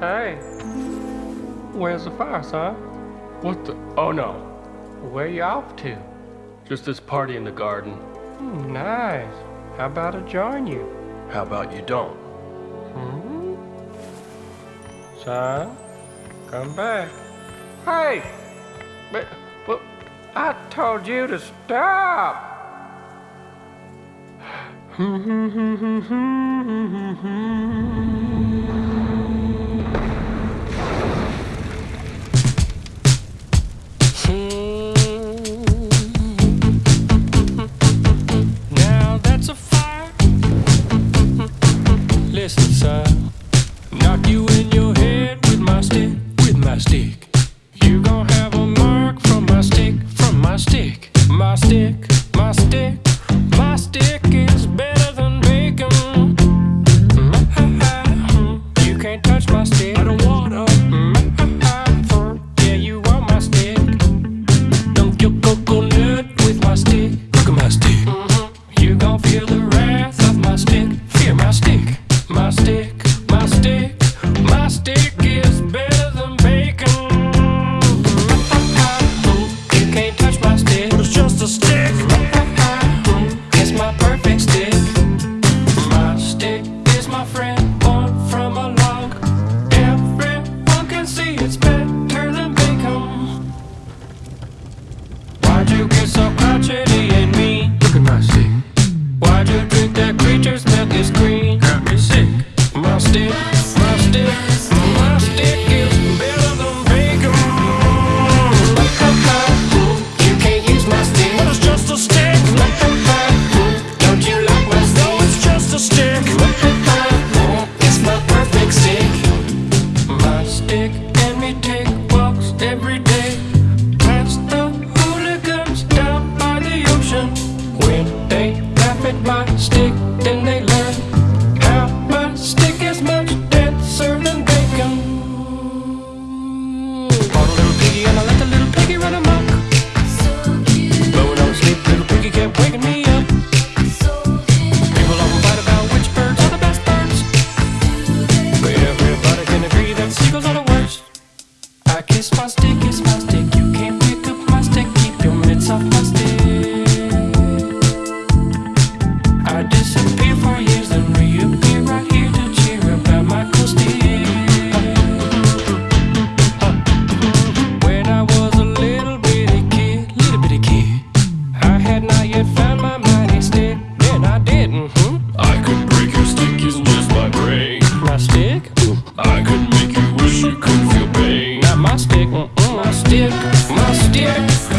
Hey, where's the fire, son? What the? Oh no. Where you off to? Just this party in the garden. Hmm, nice. How about I join you? How about you don't? Hmm? Son, come back. Hey! But, but I told you to stop! Now that's a fire. Listen, son. Knock you in your head with my stick, with my stick. You gon' have stick, my stick. My perfect stick. My stick is my friend. Born from a log. Everyone can see it's better than bacon. Why'd you get so crotchety and mean? Look at my stick. Why'd you drink that creature's stick, my stick.